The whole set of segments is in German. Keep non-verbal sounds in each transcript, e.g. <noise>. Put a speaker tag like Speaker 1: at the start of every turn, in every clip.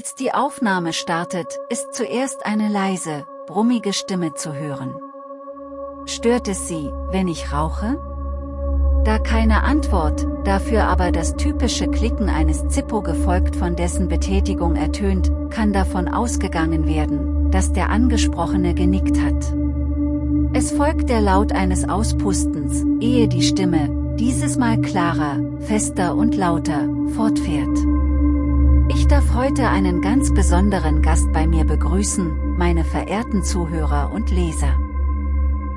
Speaker 1: Als die Aufnahme startet, ist zuerst eine leise, brummige Stimme zu hören. Stört es Sie, wenn ich rauche? Da keine Antwort, dafür aber das typische Klicken eines Zippo gefolgt von dessen Betätigung ertönt, kann davon ausgegangen werden, dass der Angesprochene genickt hat. Es folgt der Laut eines Auspustens, ehe die Stimme, dieses Mal klarer, fester und lauter, fortfährt. Ich darf heute einen ganz besonderen Gast bei mir begrüßen, meine verehrten Zuhörer und Leser.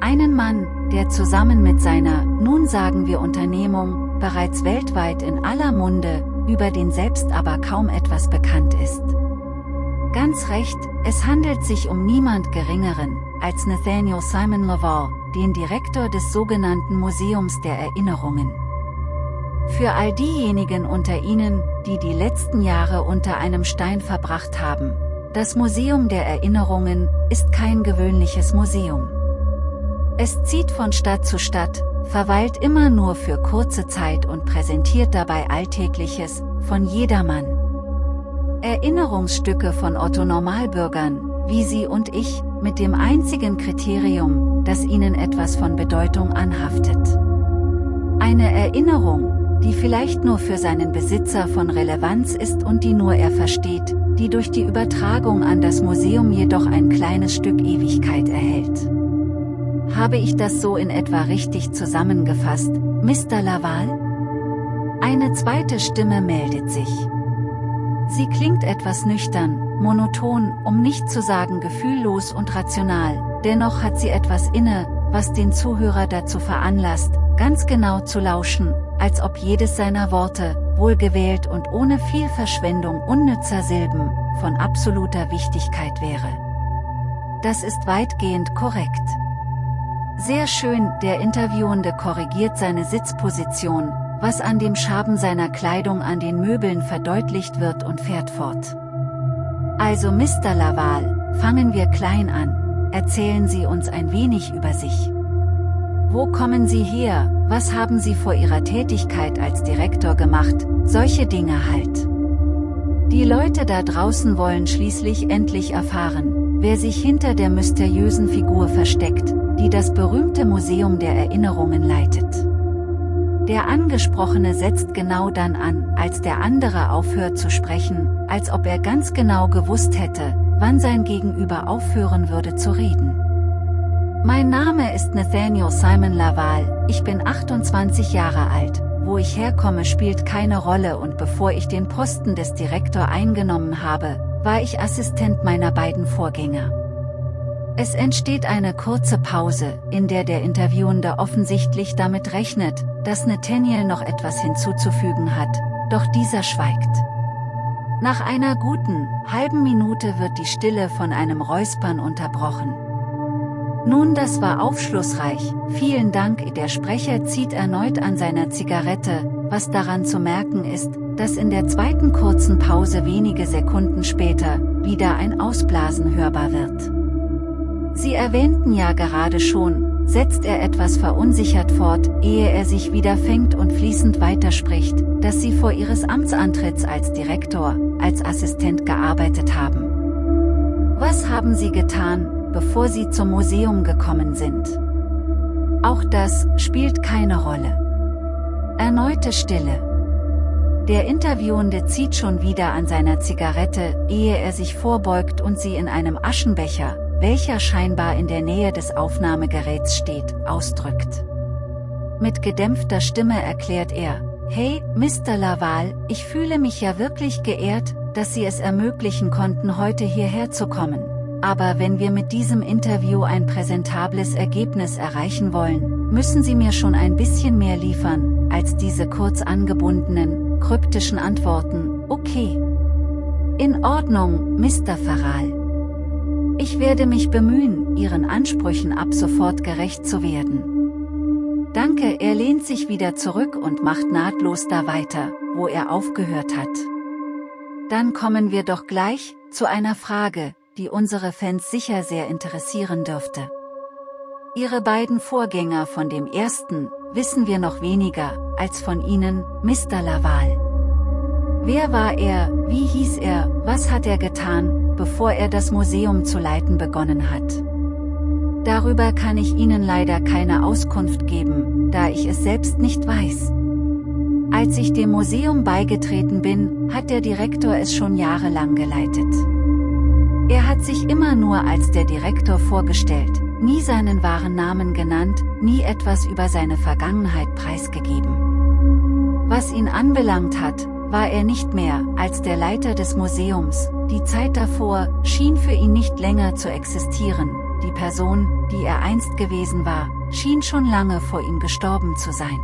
Speaker 1: Einen Mann, der zusammen mit seiner, nun sagen wir Unternehmung, bereits weltweit in aller Munde, über den selbst aber kaum etwas bekannt ist. Ganz recht, es handelt sich um niemand Geringeren, als Nathaniel Simon Laval, den Direktor des sogenannten Museums der Erinnerungen. Für all diejenigen unter Ihnen, die die letzten Jahre unter einem Stein verbracht haben, das Museum der Erinnerungen ist kein gewöhnliches Museum. Es zieht von Stadt zu Stadt, verweilt immer nur für kurze Zeit und präsentiert dabei Alltägliches, von jedermann. Erinnerungsstücke von Otto Normalbürgern, wie Sie und ich, mit dem einzigen Kriterium, dass ihnen etwas von Bedeutung anhaftet. Eine Erinnerung, die vielleicht nur für seinen Besitzer von Relevanz ist und die nur er versteht, die durch die Übertragung an das Museum jedoch ein kleines Stück Ewigkeit erhält. Habe ich das so in etwa richtig zusammengefasst, Mr. Laval? Eine zweite Stimme meldet sich. Sie klingt etwas nüchtern, monoton, um nicht zu sagen gefühllos und rational, dennoch hat sie etwas inne, was den Zuhörer dazu veranlasst, ganz genau zu lauschen, als ob jedes seiner Worte, wohlgewählt und ohne viel Verschwendung unnützer Silben, von absoluter Wichtigkeit wäre. Das ist weitgehend korrekt. Sehr schön, der Interviewende korrigiert seine Sitzposition, was an dem Schaben seiner Kleidung an den Möbeln verdeutlicht wird und fährt fort. Also Mr. Laval, fangen wir klein an, erzählen Sie uns ein wenig über sich. Wo kommen Sie her, was haben Sie vor Ihrer Tätigkeit als Direktor gemacht, solche Dinge halt. Die Leute da draußen wollen schließlich endlich erfahren, wer sich hinter der mysteriösen Figur versteckt, die das berühmte Museum der Erinnerungen leitet. Der Angesprochene setzt genau dann an, als der andere aufhört zu sprechen, als ob er ganz genau gewusst hätte, wann sein Gegenüber aufhören würde zu reden. Mein Name ist Nathaniel Simon Laval, ich bin 28 Jahre alt, wo ich herkomme spielt keine Rolle und bevor ich den Posten des Direktor eingenommen habe, war ich Assistent meiner beiden Vorgänger. Es entsteht eine kurze Pause, in der der Interviewende offensichtlich damit rechnet, dass Nathaniel noch etwas hinzuzufügen hat, doch dieser schweigt. Nach einer guten, halben Minute wird die Stille von einem Räuspern unterbrochen. Nun das war aufschlussreich, vielen Dank der Sprecher zieht erneut an seiner Zigarette, was daran zu merken ist, dass in der zweiten kurzen Pause wenige Sekunden später, wieder ein Ausblasen hörbar wird. Sie erwähnten ja gerade schon, setzt er etwas verunsichert fort, ehe er sich wieder fängt und fließend weiterspricht, dass Sie vor Ihres Amtsantritts als Direktor, als Assistent gearbeitet haben. Was haben Sie getan, bevor Sie zum Museum gekommen sind? Auch das spielt keine Rolle. Erneute Stille. Der Interviewende zieht schon wieder an seiner Zigarette, ehe er sich vorbeugt und sie in einem Aschenbecher, welcher scheinbar in der Nähe des Aufnahmegeräts steht, ausdrückt. Mit gedämpfter Stimme erklärt er, Hey, Mr. Laval, ich fühle mich ja wirklich geehrt, dass Sie es ermöglichen konnten heute hierher zu kommen. Aber wenn wir mit diesem Interview ein präsentables Ergebnis erreichen wollen, müssen Sie mir schon ein bisschen mehr liefern, als diese kurz angebundenen, kryptischen Antworten, okay. In Ordnung, Mr. Farral. Ich werde mich bemühen, Ihren Ansprüchen ab sofort gerecht zu werden. Danke, er lehnt sich wieder zurück und macht nahtlos da weiter, wo er aufgehört hat. Dann kommen wir doch gleich, zu einer Frage, die unsere Fans sicher sehr interessieren dürfte. Ihre beiden Vorgänger von dem ersten, wissen wir noch weniger, als von Ihnen, Mr. Laval. Wer war er, wie hieß er, was hat er getan, bevor er das Museum zu leiten begonnen hat? Darüber kann ich Ihnen leider keine Auskunft geben, da ich es selbst nicht weiß. Als ich dem Museum beigetreten bin, hat der Direktor es schon jahrelang geleitet. Er hat sich immer nur als der Direktor vorgestellt, nie seinen wahren Namen genannt, nie etwas über seine Vergangenheit preisgegeben. Was ihn anbelangt hat, war er nicht mehr als der Leiter des Museums, die Zeit davor schien für ihn nicht länger zu existieren, die Person, die er einst gewesen war, schien schon lange vor ihm gestorben zu sein.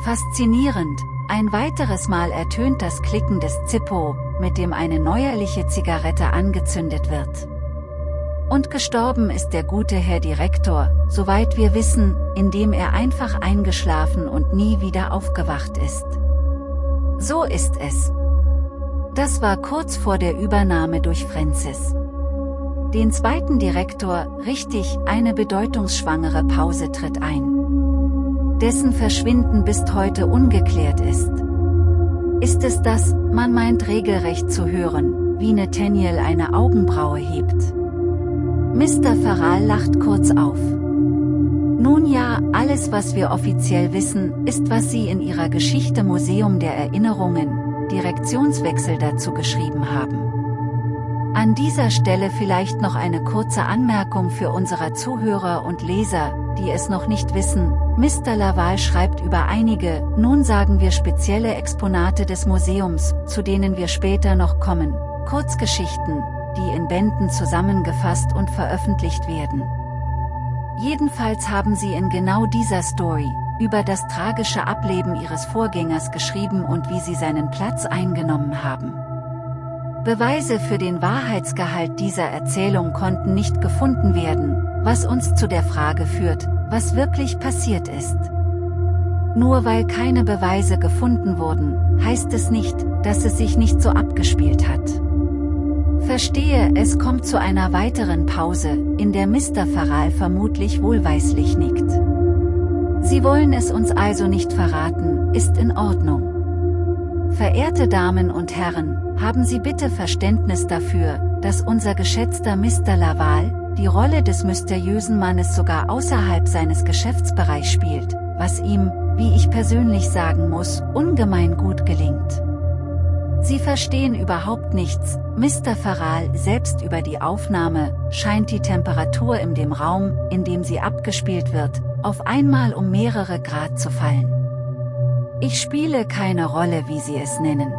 Speaker 1: Faszinierend, ein weiteres Mal ertönt das Klicken des Zippo, mit dem eine neuerliche Zigarette angezündet wird. Und gestorben ist der gute Herr Direktor, soweit wir wissen, indem er einfach eingeschlafen und nie wieder aufgewacht ist. So ist es. Das war kurz vor der Übernahme durch Francis. Den zweiten Direktor, richtig, eine bedeutungsschwangere Pause tritt ein. Dessen Verschwinden bis heute ungeklärt ist. Ist es das, man meint regelrecht zu hören, wie Nathaniel eine Augenbraue hebt. Mr. Farrell lacht kurz auf. Nun ja, alles was wir offiziell wissen, ist was Sie in Ihrer Geschichte Museum der Erinnerungen, Direktionswechsel dazu geschrieben haben. An dieser Stelle vielleicht noch eine kurze Anmerkung für unsere Zuhörer und Leser, die es noch nicht wissen, Mr. Laval schreibt über einige, nun sagen wir spezielle Exponate des Museums, zu denen wir später noch kommen, Kurzgeschichten, die in Bänden zusammengefasst und veröffentlicht werden. Jedenfalls haben sie in genau dieser Story, über das tragische Ableben ihres Vorgängers geschrieben und wie sie seinen Platz eingenommen haben. Beweise für den Wahrheitsgehalt dieser Erzählung konnten nicht gefunden werden, was uns zu der Frage führt, was wirklich passiert ist. Nur weil keine Beweise gefunden wurden, heißt es nicht, dass es sich nicht so abgespielt hat. Verstehe, es kommt zu einer weiteren Pause, in der Mr. Farrell vermutlich wohlweislich nickt. Sie wollen es uns also nicht verraten, ist in Ordnung. Verehrte Damen und Herren, haben Sie bitte Verständnis dafür, dass unser geschätzter Mr. Laval, die Rolle des mysteriösen Mannes sogar außerhalb seines Geschäftsbereichs spielt, was ihm, wie ich persönlich sagen muss, ungemein gut gelingt. Sie verstehen überhaupt nichts, Mr. Farrell selbst über die Aufnahme, scheint die Temperatur in dem Raum, in dem sie abgespielt wird, auf einmal um mehrere Grad zu fallen. Ich spiele keine Rolle wie Sie es nennen.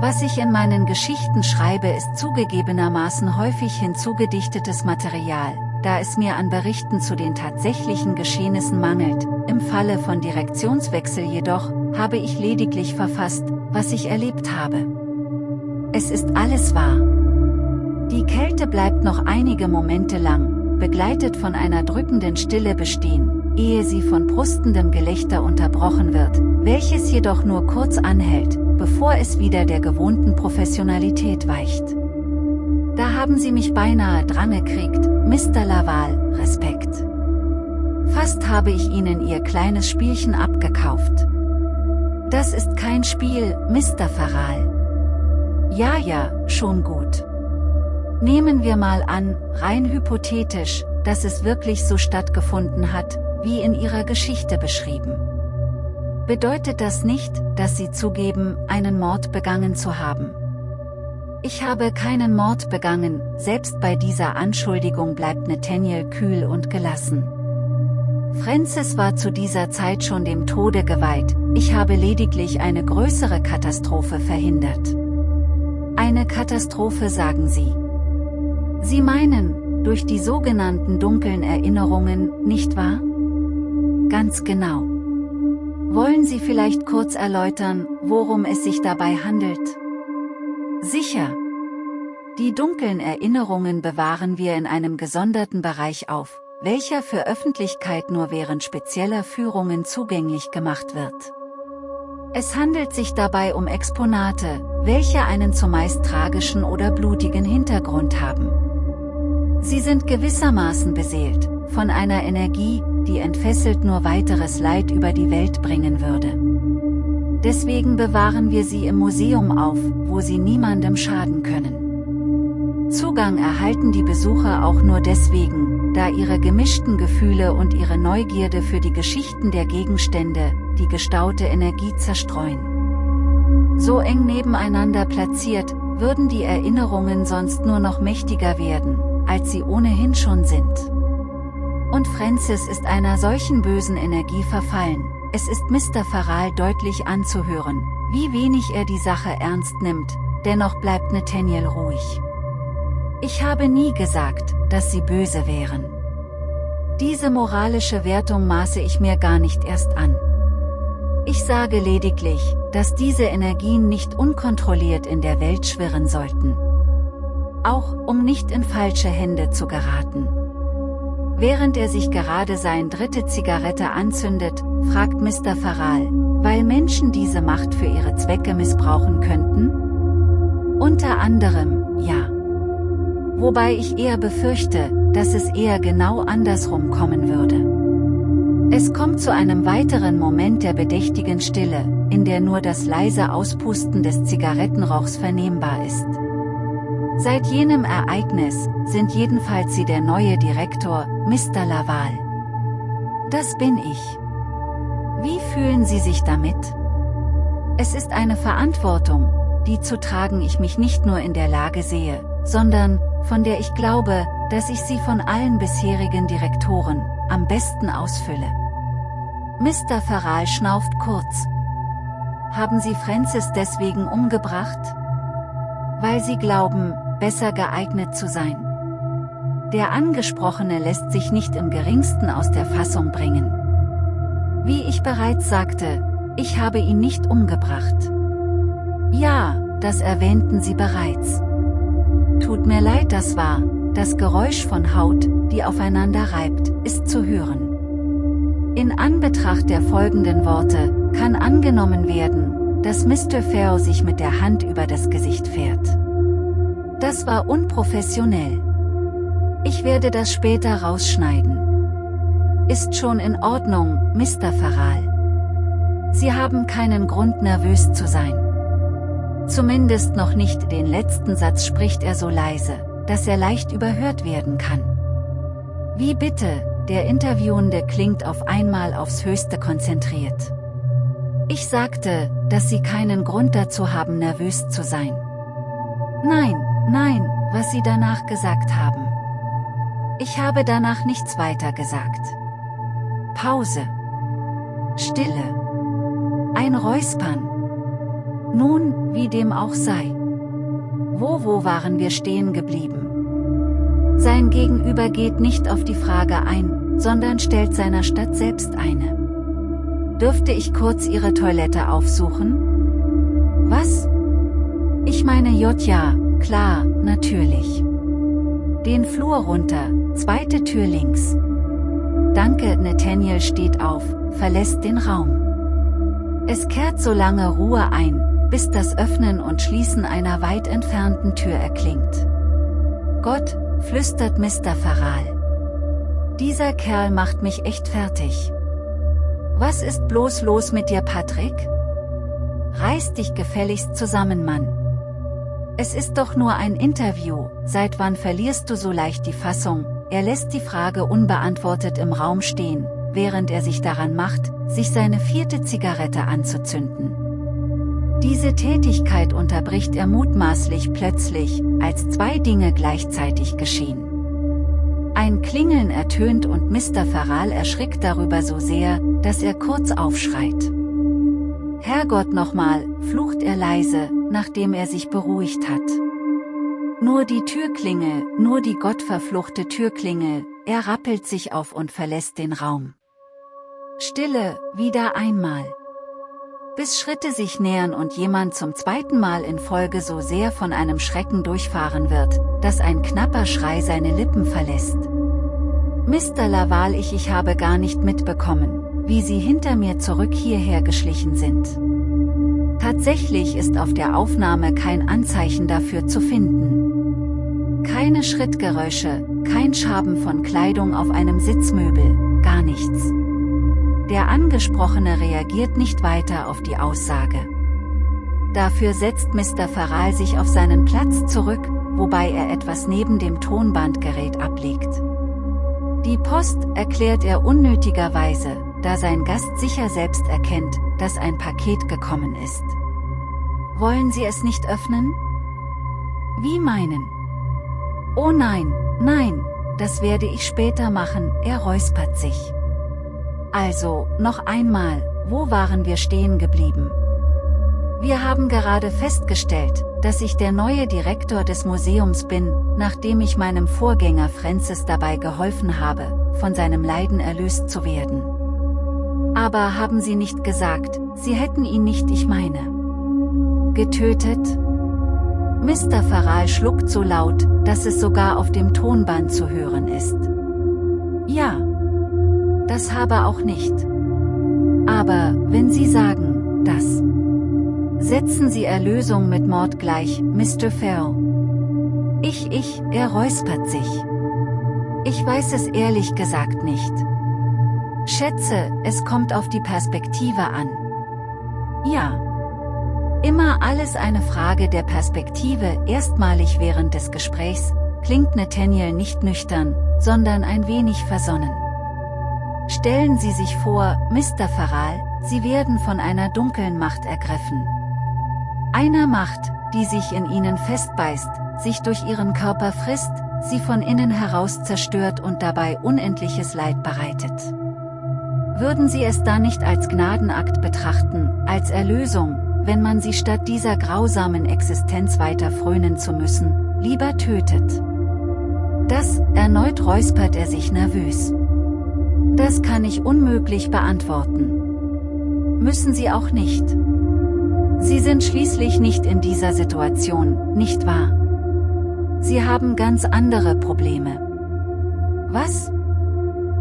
Speaker 1: Was ich in meinen Geschichten schreibe ist zugegebenermaßen häufig hinzugedichtetes Material, da es mir an Berichten zu den tatsächlichen Geschehnissen mangelt, im Falle von Direktionswechsel jedoch, habe ich lediglich verfasst, was ich erlebt habe. Es ist alles wahr. Die Kälte bleibt noch einige Momente lang, begleitet von einer drückenden Stille bestehen, ehe sie von brustendem Gelächter unterbrochen wird, welches jedoch nur kurz anhält, bevor es wieder der gewohnten Professionalität weicht. Da haben Sie mich beinahe drangekriegt, Mr. Laval, Respekt. Fast habe ich Ihnen Ihr kleines Spielchen abgekauft. Das ist kein Spiel, Mr. Farral. Ja, ja, schon gut. Nehmen wir mal an, rein hypothetisch, dass es wirklich so stattgefunden hat, wie in Ihrer Geschichte beschrieben bedeutet das nicht, dass sie zugeben, einen Mord begangen zu haben. Ich habe keinen Mord begangen, selbst bei dieser Anschuldigung bleibt Nathaniel kühl und gelassen. Francis war zu dieser Zeit schon dem Tode geweiht, ich habe lediglich eine größere Katastrophe verhindert. Eine Katastrophe sagen Sie. Sie meinen, durch die sogenannten dunklen Erinnerungen, nicht wahr? Ganz genau. Wollen Sie vielleicht kurz erläutern, worum es sich dabei handelt? Sicher. Die dunklen Erinnerungen bewahren wir in einem gesonderten Bereich auf, welcher für Öffentlichkeit nur während spezieller Führungen zugänglich gemacht wird. Es handelt sich dabei um Exponate, welche einen zumeist tragischen oder blutigen Hintergrund haben. Sie sind gewissermaßen beseelt, von einer Energie, die entfesselt nur weiteres Leid über die Welt bringen würde. Deswegen bewahren wir sie im Museum auf, wo sie niemandem schaden können. Zugang erhalten die Besucher auch nur deswegen, da ihre gemischten Gefühle und ihre Neugierde für die Geschichten der Gegenstände, die gestaute Energie zerstreuen. So eng nebeneinander platziert, würden die Erinnerungen sonst nur noch mächtiger werden, als sie ohnehin schon sind. Und Francis ist einer solchen bösen Energie verfallen, es ist Mr. Farrell deutlich anzuhören, wie wenig er die Sache ernst nimmt, dennoch bleibt Nathaniel ruhig. Ich habe nie gesagt, dass sie böse wären. Diese moralische Wertung maße ich mir gar nicht erst an. Ich sage lediglich, dass diese Energien nicht unkontrolliert in der Welt schwirren sollten. Auch, um nicht in falsche Hände zu geraten. Während er sich gerade seine dritte Zigarette anzündet, fragt Mr. Farrell, weil Menschen diese Macht für ihre Zwecke missbrauchen könnten? Unter anderem, ja. Wobei ich eher befürchte, dass es eher genau andersrum kommen würde. Es kommt zu einem weiteren Moment der bedächtigen Stille, in der nur das leise Auspusten des Zigarettenrauchs vernehmbar ist. Seit jenem Ereignis, sind jedenfalls Sie der neue Direktor, Mr. Laval. Das bin ich. Wie fühlen Sie sich damit? Es ist eine Verantwortung, die zu tragen ich mich nicht nur in der Lage sehe, sondern, von der ich glaube, dass ich sie von allen bisherigen Direktoren, am besten ausfülle. Mr. Farrell schnauft kurz. Haben Sie Francis deswegen umgebracht? Weil Sie glauben, besser geeignet zu sein. Der Angesprochene lässt sich nicht im geringsten aus der Fassung bringen. Wie ich bereits sagte, ich habe ihn nicht umgebracht. Ja, das erwähnten Sie bereits. Tut mir leid, das war, das Geräusch von Haut, die aufeinander reibt, ist zu hören. In Anbetracht der folgenden Worte, kann angenommen werden, dass Mr. Farrow sich mit der Hand über das Gesicht fährt. Das war unprofessionell. Ich werde das später rausschneiden. Ist schon in Ordnung, Mr. Farrell. Sie haben keinen Grund nervös zu sein. Zumindest noch nicht den letzten Satz spricht er so leise, dass er leicht überhört werden kann. Wie bitte, der Interviewende klingt auf einmal aufs Höchste konzentriert. Ich sagte, dass Sie keinen Grund dazu haben nervös zu sein. Nein, Nein, was Sie danach gesagt haben. Ich habe danach nichts weiter gesagt. Pause. Stille. Ein Räuspern. Nun, wie dem auch sei. Wo wo waren wir stehen geblieben? Sein Gegenüber geht nicht auf die Frage ein, sondern stellt seiner Stadt selbst eine. Dürfte ich kurz Ihre Toilette aufsuchen? Was? Ich meine Jotja, Klar, natürlich. Den Flur runter, zweite Tür links. Danke, Nathaniel steht auf, verlässt den Raum. Es kehrt so lange Ruhe ein, bis das Öffnen und Schließen einer weit entfernten Tür erklingt. Gott, flüstert Mr. Farrell. Dieser Kerl macht mich echt fertig. Was ist bloß los mit dir, Patrick? Reiß dich gefälligst zusammen, Mann. Es ist doch nur ein Interview, seit wann verlierst du so leicht die Fassung? Er lässt die Frage unbeantwortet im Raum stehen, während er sich daran macht, sich seine vierte Zigarette anzuzünden. Diese Tätigkeit unterbricht er mutmaßlich plötzlich, als zwei Dinge gleichzeitig geschehen. Ein Klingeln ertönt und Mr. Farrell erschrickt darüber so sehr, dass er kurz aufschreit. Herrgott nochmal, flucht er leise, nachdem er sich beruhigt hat. Nur die Türklingel, nur die gottverfluchte Türklingel, er rappelt sich auf und verlässt den Raum. Stille, wieder einmal. Bis Schritte sich nähern und jemand zum zweiten Mal in Folge so sehr von einem Schrecken durchfahren wird, dass ein knapper Schrei seine Lippen verlässt. Mr. Laval ich ich habe gar nicht mitbekommen, wie sie hinter mir zurück hierher geschlichen sind. Tatsächlich ist auf der Aufnahme kein Anzeichen dafür zu finden. Keine Schrittgeräusche, kein Schaben von Kleidung auf einem Sitzmöbel, gar nichts. Der Angesprochene reagiert nicht weiter auf die Aussage. Dafür setzt Mr. Farrell sich auf seinen Platz zurück, wobei er etwas neben dem Tonbandgerät ablegt. Die Post erklärt er unnötigerweise, da sein Gast sicher selbst erkennt, dass ein Paket gekommen ist. Wollen Sie es nicht öffnen? Wie meinen? Oh nein, nein, das werde ich später machen, er räuspert sich. Also, noch einmal, wo waren wir stehen geblieben? Wir haben gerade festgestellt, dass ich der neue Direktor des Museums bin, nachdem ich meinem Vorgänger Francis dabei geholfen habe, von seinem Leiden erlöst zu werden. Aber haben Sie nicht gesagt, Sie hätten ihn nicht ich meine. Getötet? Mr. Farrell schluckt so laut, dass es sogar auf dem Tonband zu hören ist. Ja. Das habe auch nicht. Aber, wenn Sie sagen, dass... Setzen Sie Erlösung mit Mord gleich, Mr. Farrell. Ich, ich, er räuspert sich. Ich weiß es ehrlich gesagt nicht. Schätze, es kommt auf die Perspektive an. Ja. Immer alles eine Frage der Perspektive. Erstmalig während des Gesprächs klingt Nathaniel nicht nüchtern, sondern ein wenig versonnen. Stellen Sie sich vor, Mr. Farrell, Sie werden von einer dunklen Macht ergriffen. Einer Macht, die sich in Ihnen festbeißt, sich durch Ihren Körper frisst, Sie von innen heraus zerstört und dabei unendliches Leid bereitet. Würden Sie es da nicht als Gnadenakt betrachten, als Erlösung, wenn man sie statt dieser grausamen Existenz weiter frönen zu müssen, lieber tötet. Das, erneut räuspert er sich nervös. Das kann ich unmöglich beantworten. Müssen Sie auch nicht. Sie sind schließlich nicht in dieser Situation, nicht wahr? Sie haben ganz andere Probleme. Was?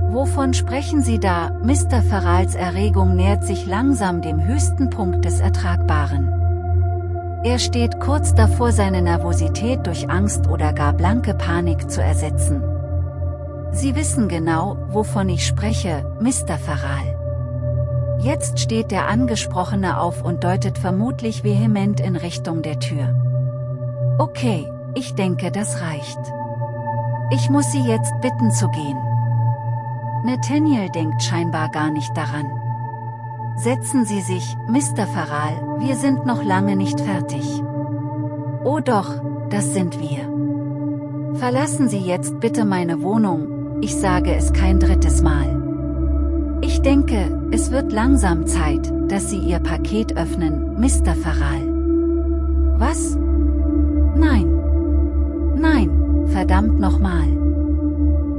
Speaker 1: Wovon sprechen Sie da? Mr. Farrals Erregung nähert sich langsam dem höchsten Punkt des Ertragbaren. Er steht kurz davor seine Nervosität durch Angst oder gar blanke Panik zu ersetzen. Sie wissen genau, wovon ich spreche, Mr. Farral. Jetzt steht der Angesprochene auf und deutet vermutlich vehement in Richtung der Tür. Okay, ich denke das reicht. Ich muss Sie jetzt bitten zu gehen. Nathaniel denkt scheinbar gar nicht daran. Setzen Sie sich, Mr. Farral, wir sind noch lange nicht fertig. Oh doch, das sind wir. Verlassen Sie jetzt bitte meine Wohnung, ich sage es kein drittes Mal. Ich denke, es wird langsam Zeit, dass Sie Ihr Paket öffnen, Mr. Farral. Was? Nein. Nein, verdammt nochmal.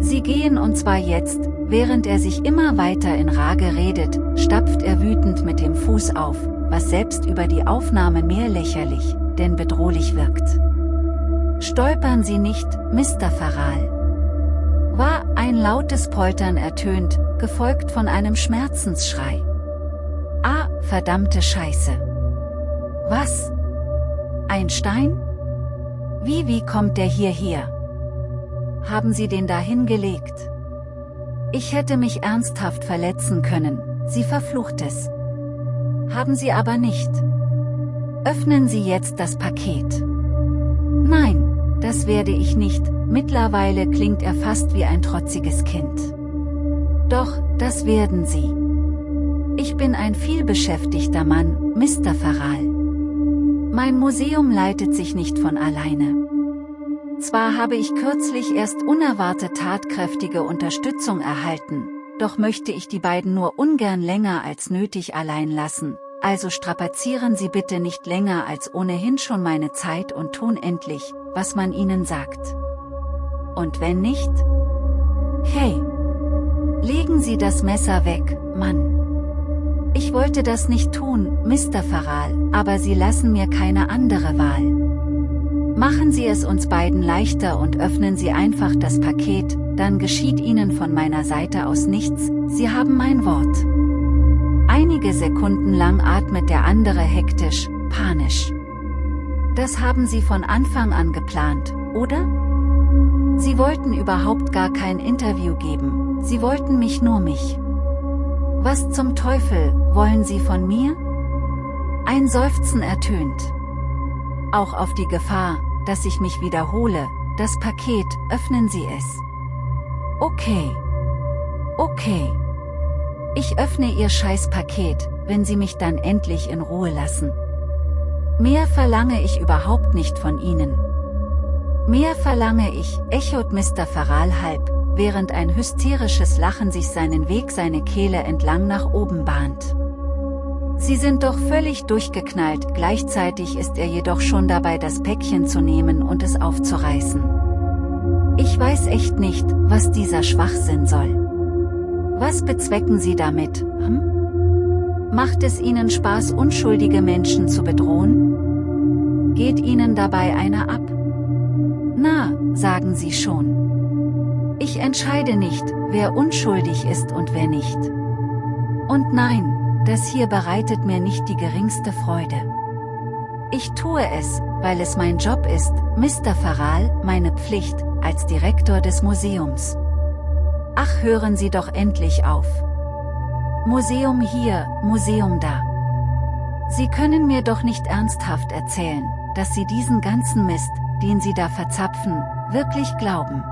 Speaker 1: Sie gehen und zwar jetzt, Während er sich immer weiter in Rage redet, stapft er wütend mit dem Fuß auf, was selbst über die Aufnahme mehr lächerlich, denn bedrohlich wirkt. Stolpern Sie nicht, Mr. Farral. War ein lautes Poltern ertönt, gefolgt von einem Schmerzensschrei. Ah, verdammte Scheiße. Was? Ein Stein? Wie wie kommt der hierher? Haben Sie den da hingelegt? Ich hätte mich ernsthaft verletzen können, sie verflucht es. Haben Sie aber nicht. Öffnen Sie jetzt das Paket. Nein, das werde ich nicht, mittlerweile klingt er fast wie ein trotziges Kind. Doch, das werden Sie. Ich bin ein vielbeschäftigter Mann, Mr. Farral. Mein Museum leitet sich nicht von alleine. Zwar habe ich kürzlich erst unerwartet tatkräftige Unterstützung erhalten, doch möchte ich die beiden nur ungern länger als nötig allein lassen, also strapazieren Sie bitte nicht länger als ohnehin schon meine Zeit und tun endlich, was man Ihnen sagt. Und wenn nicht? Hey! Legen Sie das Messer weg, Mann! Ich wollte das nicht tun, Mr. Farral, aber Sie lassen mir keine andere Wahl. Machen Sie es uns beiden leichter und öffnen Sie einfach das Paket, dann geschieht Ihnen von meiner Seite aus nichts, Sie haben mein Wort. Einige Sekunden lang atmet der andere hektisch, panisch. Das haben Sie von Anfang an geplant, oder? Sie wollten überhaupt gar kein Interview geben, Sie wollten mich nur mich. Was zum Teufel, wollen Sie von mir? Ein Seufzen ertönt. Auch auf die Gefahr, dass ich mich wiederhole, das Paket, öffnen Sie es. Okay. Okay. Ich öffne Ihr Scheißpaket, wenn Sie mich dann endlich in Ruhe lassen. Mehr verlange ich überhaupt nicht von Ihnen. Mehr verlange ich, echot Mr. Faral halb, während ein hysterisches Lachen sich seinen Weg seine Kehle entlang nach oben bahnt. Sie sind doch völlig durchgeknallt, gleichzeitig ist er jedoch schon dabei das Päckchen zu nehmen und es aufzureißen. Ich weiß echt nicht, was dieser Schwachsinn soll. Was bezwecken Sie damit, hm? Macht es Ihnen Spaß unschuldige Menschen zu bedrohen? Geht Ihnen dabei einer ab? Na, sagen Sie schon. Ich entscheide nicht, wer unschuldig ist und wer nicht. Und nein, das hier bereitet mir nicht die geringste Freude. Ich tue es, weil es mein Job ist, Mr. Faral, meine Pflicht, als Direktor des Museums. Ach hören Sie doch endlich auf. Museum hier, Museum da. Sie können mir doch nicht ernsthaft erzählen, dass Sie diesen ganzen Mist, den Sie da verzapfen, wirklich glauben.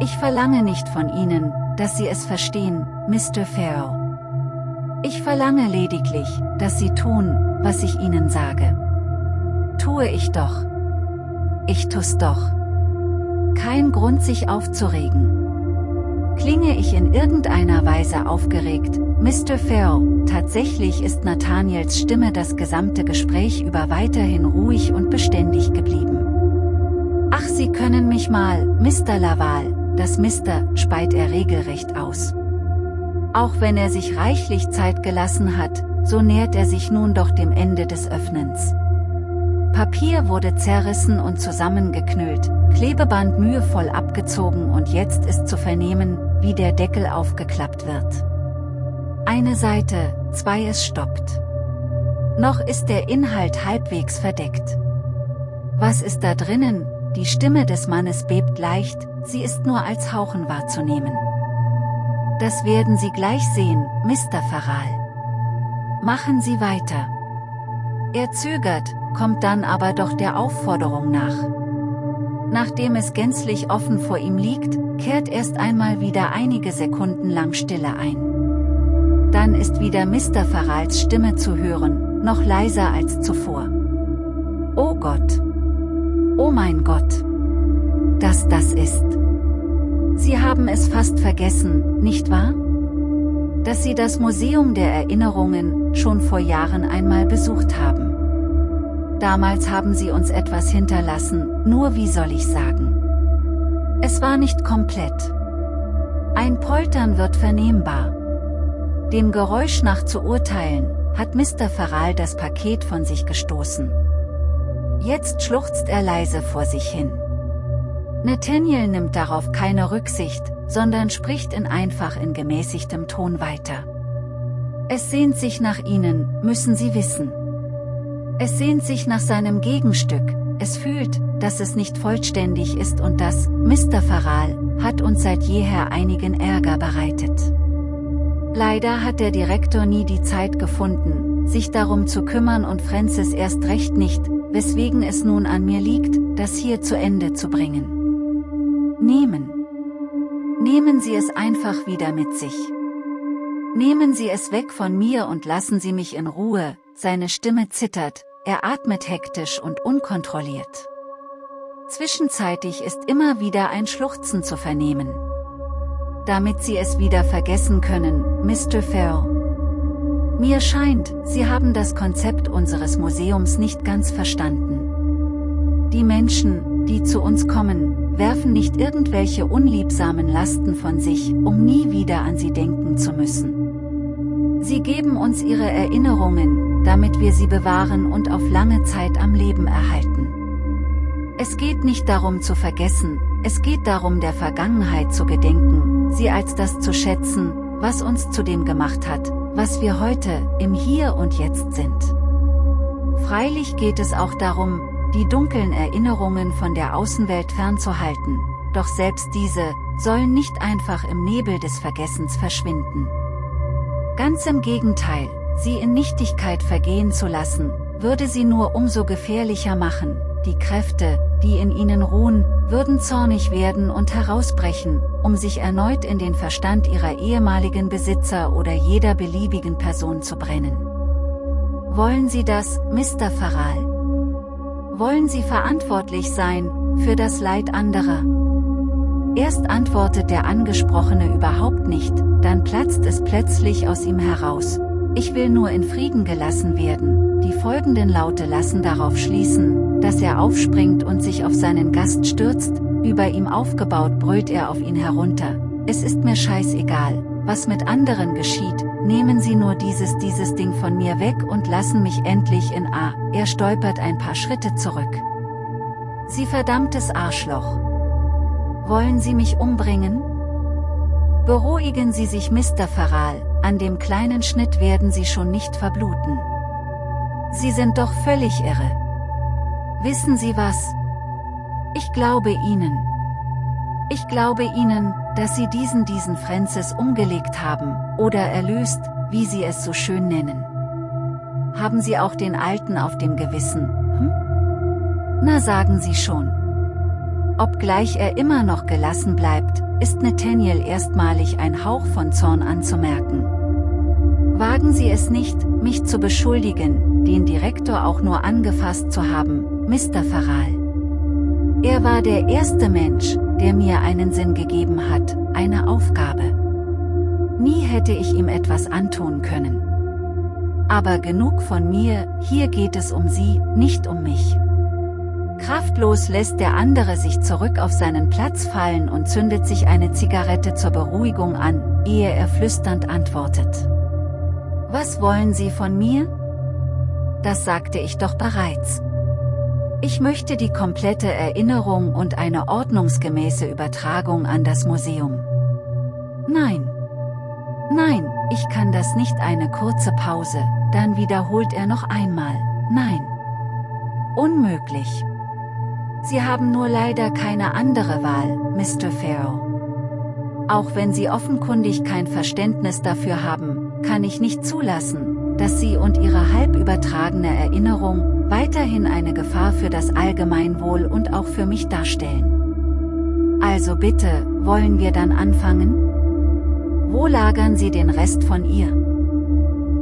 Speaker 1: Ich verlange nicht von Ihnen, dass Sie es verstehen, Mr. Farrow. Ich verlange lediglich, dass Sie tun, was ich Ihnen sage. Tue ich doch. Ich tu's doch. Kein Grund sich aufzuregen. Klinge ich in irgendeiner Weise aufgeregt, Mr. Farrell, tatsächlich ist Nathaniels Stimme das gesamte Gespräch über weiterhin ruhig und beständig geblieben. Ach Sie können mich mal, Mr. Laval, das Mister, speit er regelrecht aus. Auch wenn er sich reichlich Zeit gelassen hat, so nähert er sich nun doch dem Ende des Öffnens. Papier wurde zerrissen und zusammengeknüllt, Klebeband mühevoll abgezogen und jetzt ist zu vernehmen, wie der Deckel aufgeklappt wird. Eine Seite, zwei es stoppt. Noch ist der Inhalt halbwegs verdeckt. Was ist da drinnen? Die Stimme des Mannes bebt leicht, sie ist nur als Hauchen wahrzunehmen. Das werden Sie gleich sehen, Mr. Faral. Machen Sie weiter. Er zögert, kommt dann aber doch der Aufforderung nach. Nachdem es gänzlich offen vor ihm liegt, kehrt erst einmal wieder einige Sekunden lang Stille ein. Dann ist wieder Mr. Farals Stimme zu hören, noch leiser als zuvor. Oh Gott! Oh mein Gott! Dass das ist! Sie haben es fast vergessen, nicht wahr? Dass Sie das Museum der Erinnerungen schon vor Jahren einmal besucht haben. Damals haben sie uns etwas hinterlassen, nur wie soll ich sagen. Es war nicht komplett. Ein Poltern wird vernehmbar. Dem Geräusch nach zu urteilen, hat Mr. Faral das Paket von sich gestoßen. Jetzt schluchzt er leise vor sich hin. Nathaniel nimmt darauf keine Rücksicht, sondern spricht in einfach in gemäßigtem Ton weiter. Es sehnt sich nach ihnen, müssen Sie wissen. Es sehnt sich nach seinem Gegenstück, es fühlt, dass es nicht vollständig ist und das, Mr. Faral, hat uns seit jeher einigen Ärger bereitet. Leider hat der Direktor nie die Zeit gefunden, sich darum zu kümmern und Francis erst recht nicht, weswegen es nun an mir liegt, das hier zu Ende zu bringen. Nehmen. Nehmen Sie es einfach wieder mit sich. Nehmen Sie es weg von mir und lassen Sie mich in Ruhe, seine Stimme zittert, er atmet hektisch und unkontrolliert. Zwischenzeitig ist immer wieder ein Schluchzen zu vernehmen. Damit Sie es wieder vergessen können, Mr. Farrell. Mir scheint, Sie haben das Konzept unseres Museums nicht ganz verstanden. Die Menschen, die zu uns kommen, werfen nicht irgendwelche unliebsamen Lasten von sich, um nie wieder an sie denken zu müssen. Sie geben uns ihre Erinnerungen, damit wir sie bewahren und auf lange Zeit am Leben erhalten. Es geht nicht darum zu vergessen, es geht darum der Vergangenheit zu gedenken, sie als das zu schätzen, was uns zu dem gemacht hat, was wir heute, im Hier und Jetzt sind. Freilich geht es auch darum, die dunklen Erinnerungen von der Außenwelt fernzuhalten, doch selbst diese, sollen nicht einfach im Nebel des Vergessens verschwinden. Ganz im Gegenteil, sie in Nichtigkeit vergehen zu lassen, würde sie nur umso gefährlicher machen, die Kräfte, die in ihnen ruhen, würden zornig werden und herausbrechen, um sich erneut in den Verstand ihrer ehemaligen Besitzer oder jeder beliebigen Person zu brennen. Wollen Sie das, Mr. Farral? Wollen Sie verantwortlich sein, für das Leid anderer? Erst antwortet der Angesprochene überhaupt nicht, dann platzt es plötzlich aus ihm heraus. Ich will nur in Frieden gelassen werden. Die folgenden Laute lassen darauf schließen, dass er aufspringt und sich auf seinen Gast stürzt, über ihm aufgebaut brüllt er auf ihn herunter. Es ist mir scheißegal, was mit anderen geschieht, nehmen Sie nur dieses dieses Ding von mir weg und lassen mich endlich in A. Er stolpert ein paar Schritte zurück. Sie verdammtes Arschloch. Wollen Sie mich umbringen? Beruhigen Sie sich Mr. Farral, an dem kleinen Schnitt werden Sie schon nicht verbluten. Sie sind doch völlig irre. Wissen Sie was? Ich glaube Ihnen. Ich glaube Ihnen, dass Sie diesen diesen Francis umgelegt haben, oder erlöst, wie Sie es so schön nennen. Haben Sie auch den Alten auf dem Gewissen, hm? Na sagen Sie schon. Obgleich er immer noch gelassen bleibt, ist Nathaniel erstmalig ein Hauch von Zorn anzumerken. Wagen Sie es nicht, mich zu beschuldigen, den Direktor auch nur angefasst zu haben, Mr. Farral. Er war der erste Mensch, der mir einen Sinn gegeben hat, eine Aufgabe. Nie hätte ich ihm etwas antun können. Aber genug von mir, hier geht es um Sie, nicht um mich. Kraftlos lässt der andere sich zurück auf seinen Platz fallen und zündet sich eine Zigarette zur Beruhigung an, ehe er flüsternd antwortet. Was wollen Sie von mir? Das sagte ich doch bereits. Ich möchte die komplette Erinnerung und eine ordnungsgemäße Übertragung an das Museum. Nein. Nein, ich kann das nicht eine kurze Pause, dann wiederholt er noch einmal, nein. Unmöglich. Sie haben nur leider keine andere Wahl, Mr. Farrow. Auch wenn Sie offenkundig kein Verständnis dafür haben, kann ich nicht zulassen, dass Sie und Ihre halb übertragene Erinnerung weiterhin eine Gefahr für das Allgemeinwohl und auch für mich darstellen. Also bitte, wollen wir dann anfangen? Wo lagern Sie den Rest von ihr?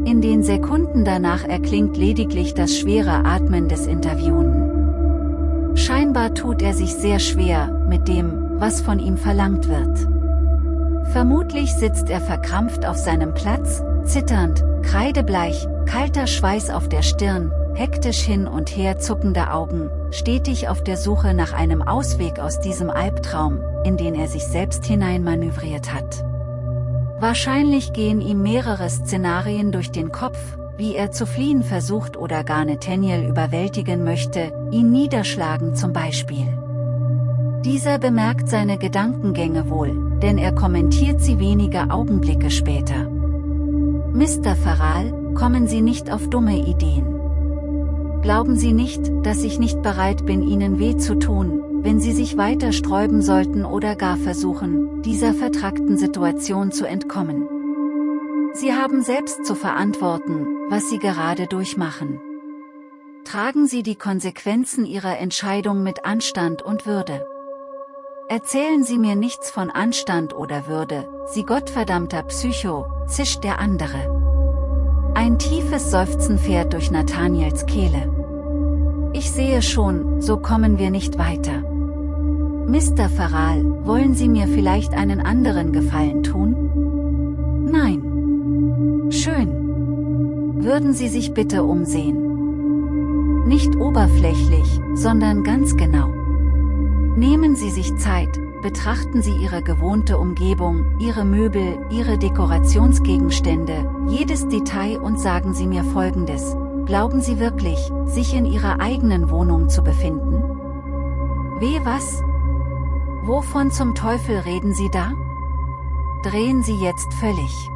Speaker 1: In den Sekunden danach erklingt lediglich das schwere Atmen des Interviewenden. Scheinbar tut er sich sehr schwer, mit dem, was von ihm verlangt wird. Vermutlich sitzt er verkrampft auf seinem Platz, zitternd, kreidebleich, kalter Schweiß auf der Stirn, hektisch hin und her zuckende Augen, stetig auf der Suche nach einem Ausweg aus diesem Albtraum, in den er sich selbst hineinmanövriert hat. Wahrscheinlich gehen ihm mehrere Szenarien durch den Kopf, wie er zu fliehen versucht oder gar Nathaniel überwältigen möchte, ihn niederschlagen zum Beispiel. Dieser bemerkt seine Gedankengänge wohl, denn er kommentiert sie wenige Augenblicke später. Mr. Farral, kommen Sie nicht auf dumme Ideen. Glauben Sie nicht, dass ich nicht bereit bin Ihnen weh zu tun, wenn Sie sich weiter sträuben sollten oder gar versuchen, dieser vertrackten Situation zu entkommen. Sie haben selbst zu verantworten, was Sie gerade durchmachen. Tragen Sie die Konsequenzen Ihrer Entscheidung mit Anstand und Würde. Erzählen Sie mir nichts von Anstand oder Würde, Sie gottverdammter Psycho, zischt der andere. Ein tiefes Seufzen fährt durch Nathaniels Kehle. Ich sehe schon, so kommen wir nicht weiter. Mr. Farral, wollen Sie mir vielleicht einen anderen Gefallen tun? Nein. Schön. Würden Sie sich bitte umsehen. Nicht oberflächlich, sondern ganz genau. Nehmen Sie sich Zeit, betrachten Sie Ihre gewohnte Umgebung, Ihre Möbel, Ihre Dekorationsgegenstände, jedes Detail und sagen Sie mir Folgendes. Glauben Sie wirklich, sich in Ihrer eigenen Wohnung zu befinden? Weh was? Wovon zum Teufel reden Sie da? Drehen Sie jetzt völlig.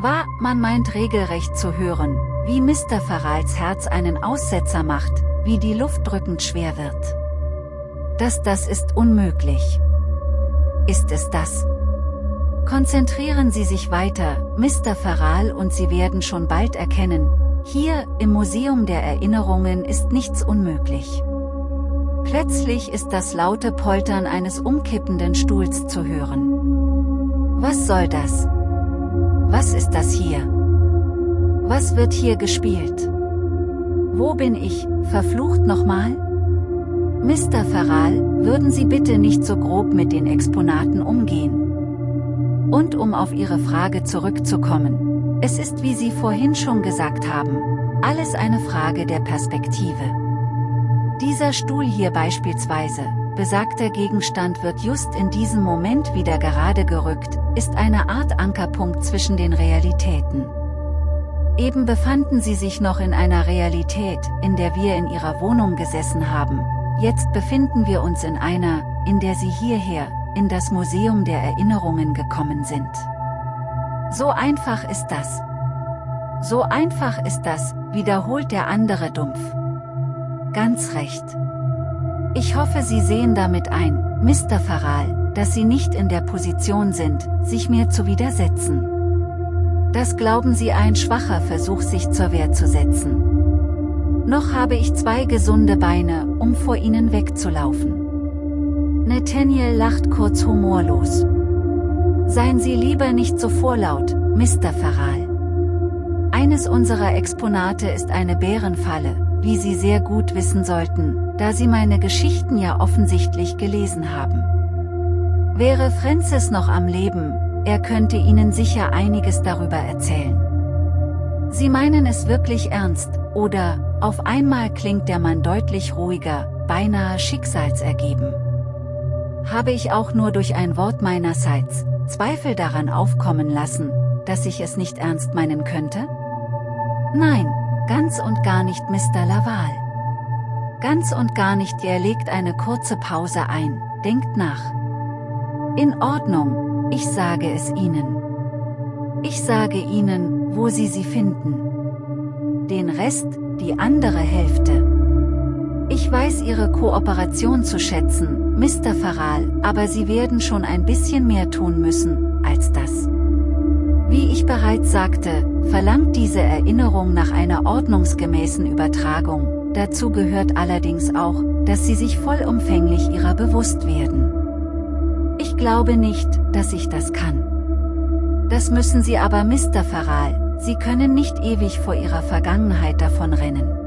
Speaker 1: War, man meint regelrecht zu hören, wie Mr. Farals Herz einen Aussetzer macht, wie die Luft drückend schwer wird. Das das ist unmöglich. Ist es das? Konzentrieren Sie sich weiter, Mr. Farral und Sie werden schon bald erkennen, hier, im Museum der Erinnerungen ist nichts unmöglich. Plötzlich ist das laute Poltern eines umkippenden Stuhls zu hören. Was soll das? Was ist das hier? Was wird hier gespielt? Wo bin ich, verflucht nochmal? Mr. Farral, würden Sie bitte nicht so grob mit den Exponaten umgehen? Und um auf Ihre Frage zurückzukommen. Es ist wie Sie vorhin schon gesagt haben, alles eine Frage der Perspektive. Dieser Stuhl hier beispielsweise, besagter Gegenstand wird just in diesem Moment wieder gerade gerückt, ist eine Art Ankerpunkt zwischen den Realitäten. Eben befanden sie sich noch in einer Realität, in der wir in ihrer Wohnung gesessen haben, jetzt befinden wir uns in einer, in der sie hierher, in das Museum der Erinnerungen gekommen sind. So einfach ist das. So einfach ist das, wiederholt der andere dumpf. Ganz recht. Ich hoffe Sie sehen damit ein, Mr. Farral, dass Sie nicht in der Position sind, sich mir zu widersetzen. Das glauben Sie ein schwacher Versuch sich zur Wehr zu setzen. Noch habe ich zwei gesunde Beine, um vor Ihnen wegzulaufen. Nathaniel lacht kurz humorlos. Seien Sie lieber nicht so vorlaut, Mr. Farral. Eines unserer Exponate ist eine Bärenfalle, wie Sie sehr gut wissen sollten, da Sie meine Geschichten ja offensichtlich gelesen haben. Wäre Francis noch am Leben, er könnte Ihnen sicher einiges darüber erzählen. Sie meinen es wirklich ernst, oder, auf einmal klingt der Mann deutlich ruhiger, beinahe schicksalsergeben. Habe ich auch nur durch ein Wort meinerseits, Zweifel daran aufkommen lassen, dass ich es nicht ernst meinen könnte? Nein, ganz und gar nicht Mr. Laval. Ganz und gar nicht, er legt eine kurze Pause ein, denkt nach. In Ordnung, ich sage es Ihnen. Ich sage Ihnen, wo Sie sie finden. Den Rest, die andere Hälfte. Ich weiß Ihre Kooperation zu schätzen, Mr. Farral, aber Sie werden schon ein bisschen mehr tun müssen, als das. Wie ich bereits sagte, verlangt diese Erinnerung nach einer ordnungsgemäßen Übertragung, dazu gehört allerdings auch, dass Sie sich vollumfänglich ihrer bewusst werden. Ich glaube nicht, dass ich das kann. Das müssen Sie aber Mr. Farral, Sie können nicht ewig vor Ihrer Vergangenheit davonrennen.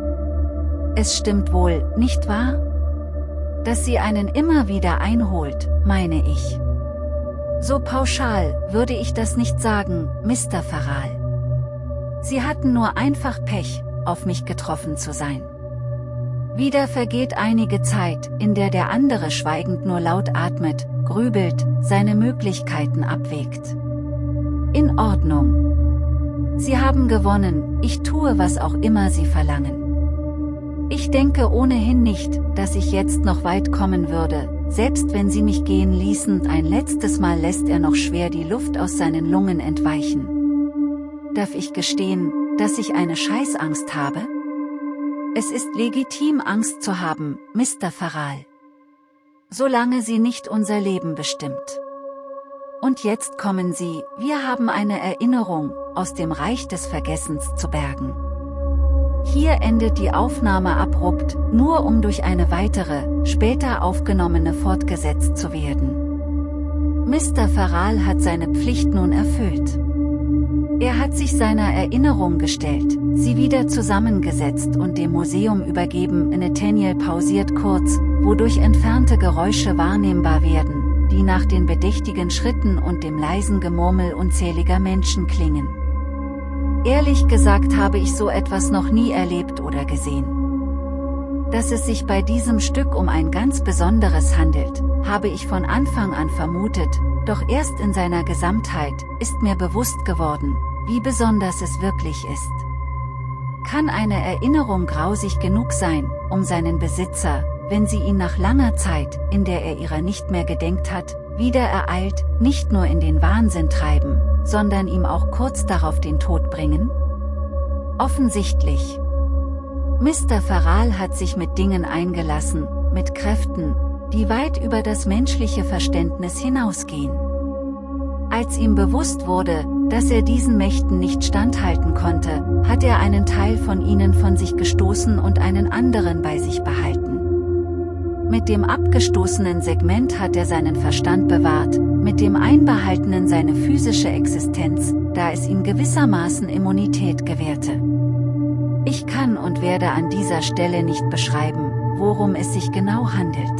Speaker 1: Es stimmt wohl, nicht wahr? Dass sie einen immer wieder einholt, meine ich. So pauschal würde ich das nicht sagen, Mr. Farral. Sie hatten nur einfach Pech, auf mich getroffen zu sein. Wieder vergeht einige Zeit, in der der andere schweigend nur laut atmet, grübelt, seine Möglichkeiten abwägt. In Ordnung. Sie haben gewonnen, ich tue was auch immer Sie verlangen. Ich denke ohnehin nicht, dass ich jetzt noch weit kommen würde, selbst wenn Sie mich gehen ließen, ein letztes Mal lässt er noch schwer die Luft aus seinen Lungen entweichen. Darf ich gestehen, dass ich eine Scheißangst habe? Es ist legitim Angst zu haben, Mr. Farral solange sie nicht unser Leben bestimmt. Und jetzt kommen sie, wir haben eine Erinnerung, aus dem Reich des Vergessens zu bergen. Hier endet die Aufnahme abrupt, nur um durch eine weitere, später aufgenommene fortgesetzt zu werden. Mr. Farral hat seine Pflicht nun erfüllt. Er hat sich seiner Erinnerung gestellt, sie wieder zusammengesetzt und dem Museum übergeben. Nathaniel pausiert kurz, wodurch entfernte Geräusche wahrnehmbar werden, die nach den bedächtigen Schritten und dem leisen Gemurmel unzähliger Menschen klingen. Ehrlich gesagt habe ich so etwas noch nie erlebt oder gesehen. Dass es sich bei diesem Stück um ein ganz besonderes handelt, habe ich von Anfang an vermutet, doch erst in seiner Gesamtheit ist mir bewusst geworden, wie besonders es wirklich ist. Kann eine Erinnerung grausig genug sein, um seinen Besitzer, wenn sie ihn nach langer Zeit, in der er ihrer nicht mehr gedenkt hat, wieder ereilt, nicht nur in den Wahnsinn treiben, sondern ihm auch kurz darauf den Tod bringen? Offensichtlich. Mr. Farral hat sich mit Dingen eingelassen, mit Kräften, die weit über das menschliche Verständnis hinausgehen. Als ihm bewusst wurde, dass er diesen Mächten nicht standhalten konnte, hat er einen Teil von ihnen von sich gestoßen und einen anderen bei sich behalten. Mit dem abgestoßenen Segment hat er seinen Verstand bewahrt, mit dem einbehaltenen seine physische Existenz, da es ihm gewissermaßen Immunität gewährte. Ich kann und werde an dieser Stelle nicht beschreiben, worum es sich genau handelt.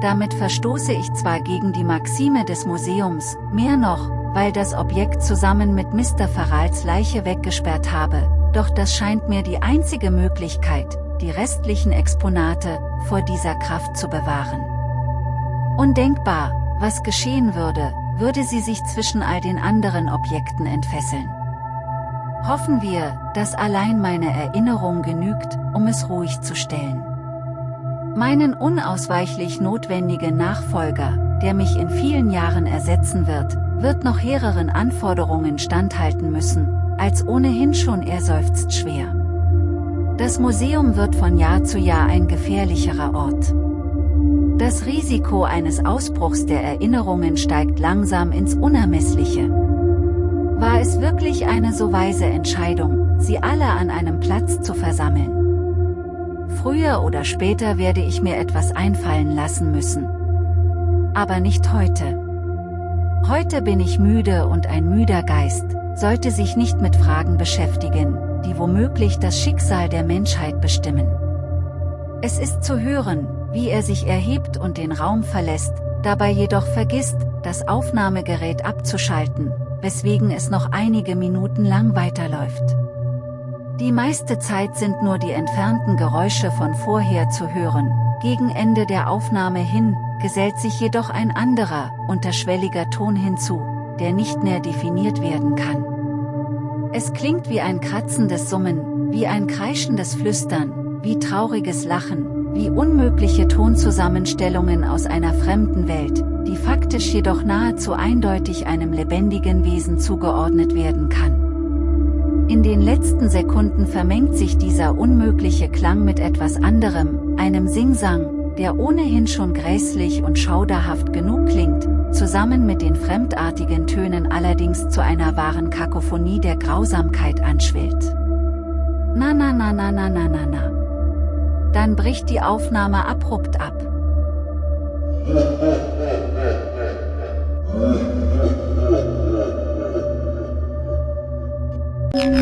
Speaker 1: Damit verstoße ich zwar gegen die Maxime des Museums, mehr noch, weil das Objekt zusammen mit Mr. Farals Leiche weggesperrt habe, doch das scheint mir die einzige Möglichkeit, die restlichen Exponate vor dieser Kraft zu bewahren. Undenkbar, was geschehen würde, würde sie sich zwischen all den anderen Objekten entfesseln. Hoffen wir, dass allein meine Erinnerung genügt, um es ruhig zu stellen. Meinen unausweichlich notwendigen Nachfolger, der mich in vielen Jahren ersetzen wird, wird noch hehreren Anforderungen standhalten müssen, als ohnehin schon er seufzt schwer. Das Museum wird von Jahr zu Jahr ein gefährlicherer Ort. Das Risiko eines Ausbruchs der Erinnerungen steigt langsam ins Unermessliche. War es wirklich eine so weise Entscheidung, sie alle an einem Platz zu versammeln? Früher oder später werde ich mir etwas einfallen lassen müssen. Aber nicht heute. Heute bin ich müde und ein müder Geist, sollte sich nicht mit Fragen beschäftigen, die womöglich das Schicksal der Menschheit bestimmen. Es ist zu hören, wie er sich erhebt und den Raum verlässt, dabei jedoch vergisst, das Aufnahmegerät abzuschalten, weswegen es noch einige Minuten lang weiterläuft. Die meiste Zeit sind nur die entfernten Geräusche von vorher zu hören, gegen Ende der Aufnahme hin, gesellt sich jedoch ein anderer, unterschwelliger Ton hinzu, der nicht mehr definiert werden kann. Es klingt wie ein kratzendes Summen, wie ein kreischendes Flüstern, wie trauriges Lachen, wie unmögliche Tonzusammenstellungen aus einer fremden Welt, die faktisch jedoch nahezu eindeutig einem lebendigen Wesen zugeordnet werden kann. In den letzten Sekunden vermengt sich dieser unmögliche Klang mit etwas anderem, einem Singsang, der ohnehin schon gräßlich und schauderhaft genug klingt, zusammen mit den fremdartigen Tönen allerdings zu einer wahren Kakophonie der Grausamkeit anschwillt. Na na na na na na na na. Dann bricht die Aufnahme abrupt ab.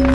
Speaker 1: <laughs>